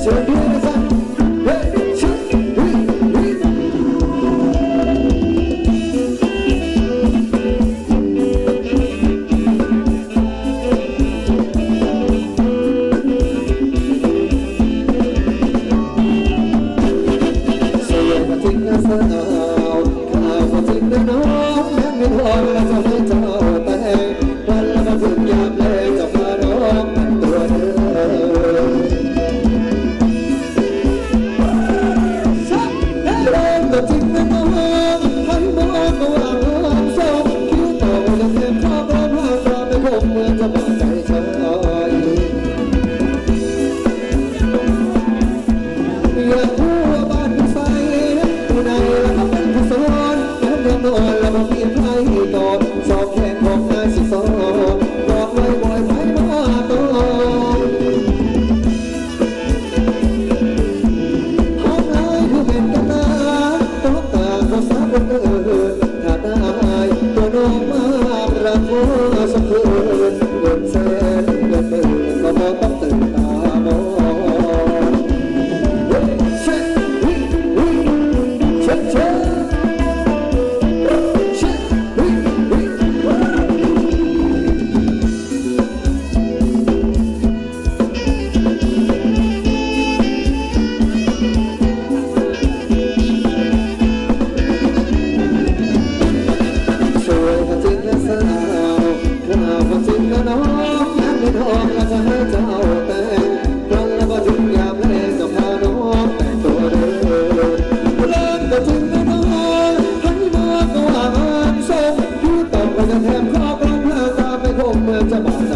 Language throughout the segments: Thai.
Hãy subscribe cho kênh Ghiền Mì Gõ Để không bỏ lỡ những video hấp dẫn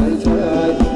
Jai right.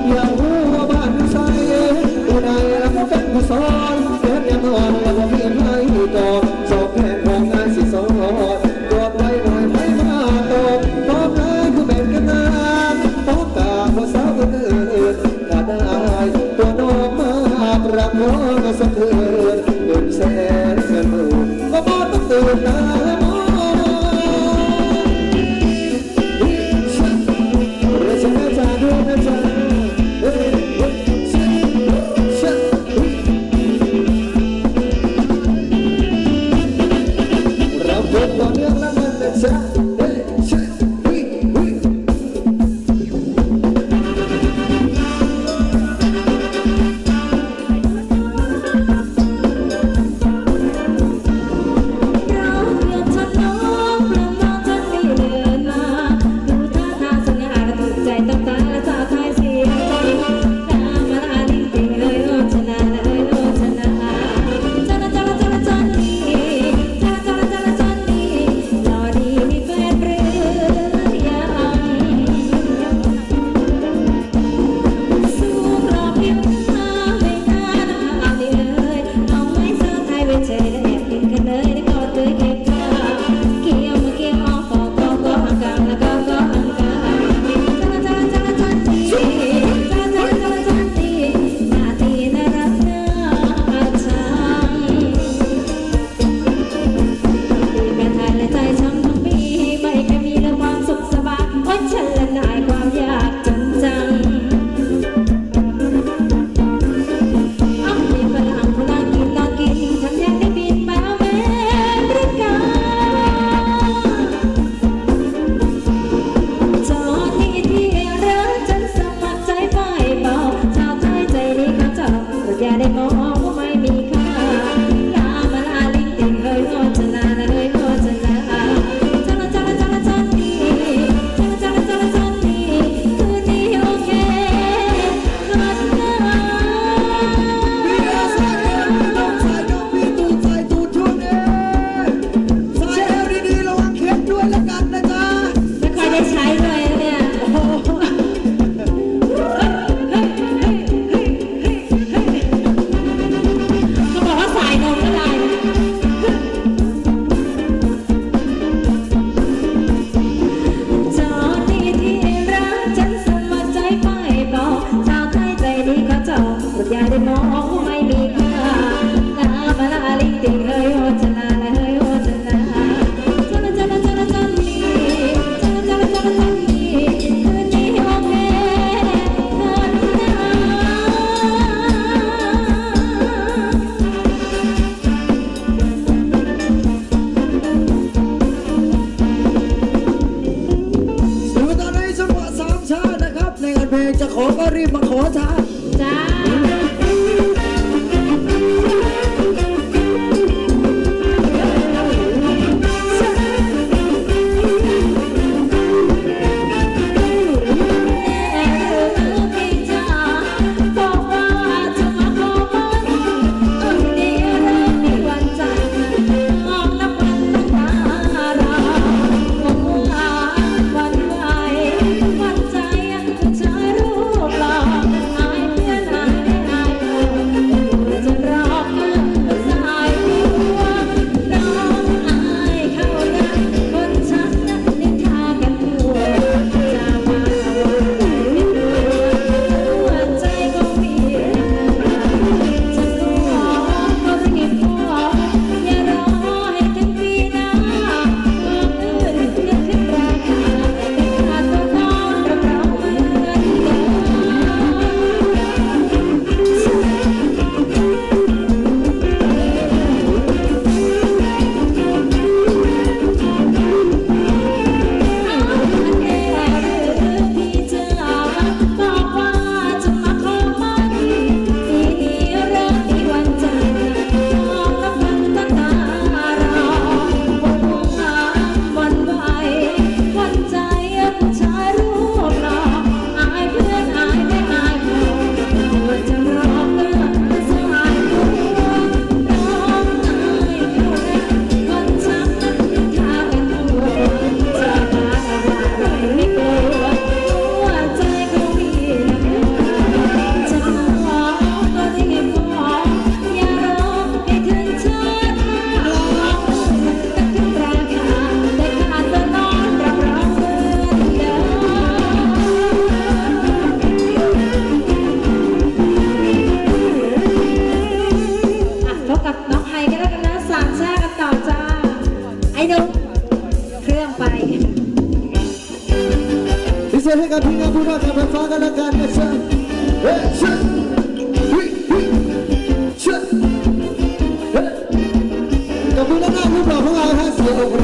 เพลงจะขอก็รีบมาขอซะจ้า 个平安不让他们发个了感觉深，哎深，嘿嘿深，哎，敢不能让五宝红？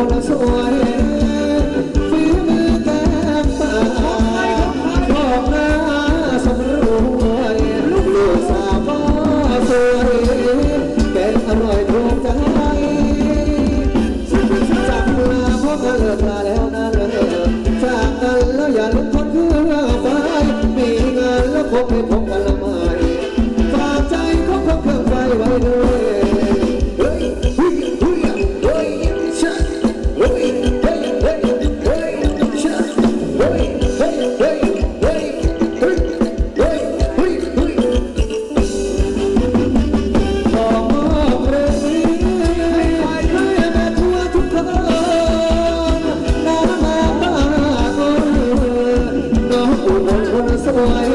คนสวยฝีมือแก้มตบอกน้สวยลูกสาวก็สวยแกงอร่อยถูกใจจากลาพ่อเลิาแล้นะเลิกจากกันแล้วอย่าลุกพ้นเพื่อไปมีงานแล้วคงไม่พบกันละม่ฝากใจของคนเครื่ไฟไว้ด้วย boy.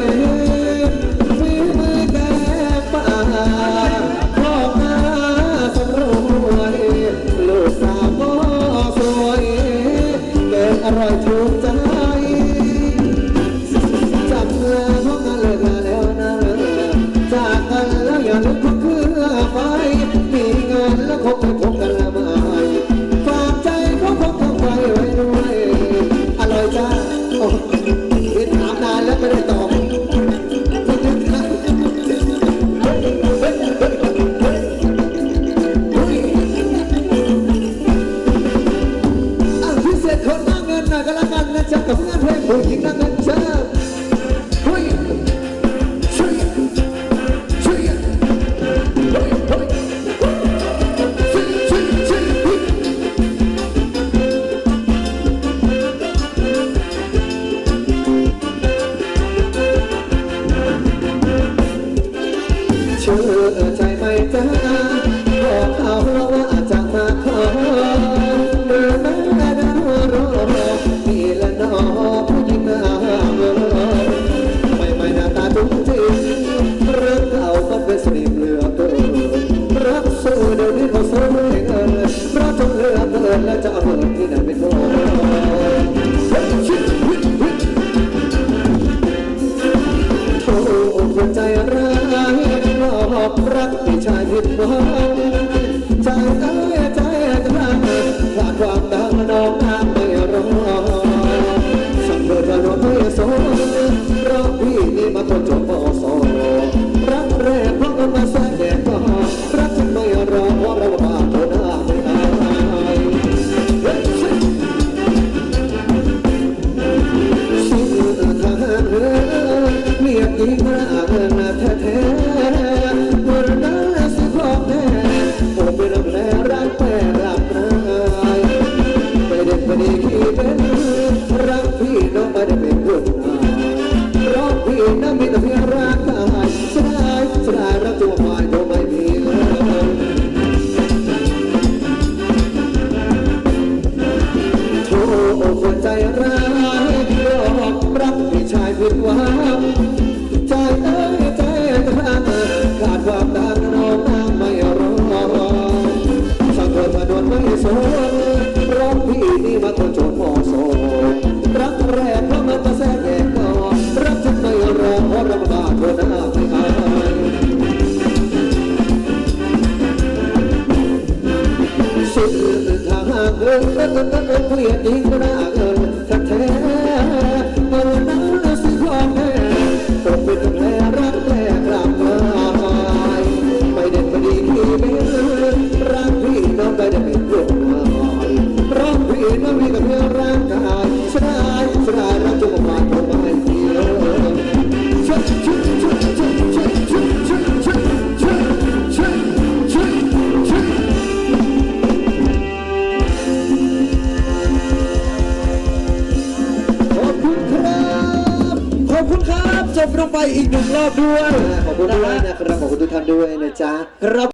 time it was ก็เกินเกลียอีกนะเอิญแท้แท้เมื่อนั้นแล้วสิยอมแพ้ตกเป็นแผลรักแท้กลับมาไม่เด็ดพอดีที่เป็นรักพี่น้องไม่ได้เป็นลูกนายรักพี่น้องมีกับเพื่อร่างกายชนะ รอบด้วย ขอบคุณด้วยนะครับ ขอบคุณทุกท่านด้วยนะจ๊ะครับ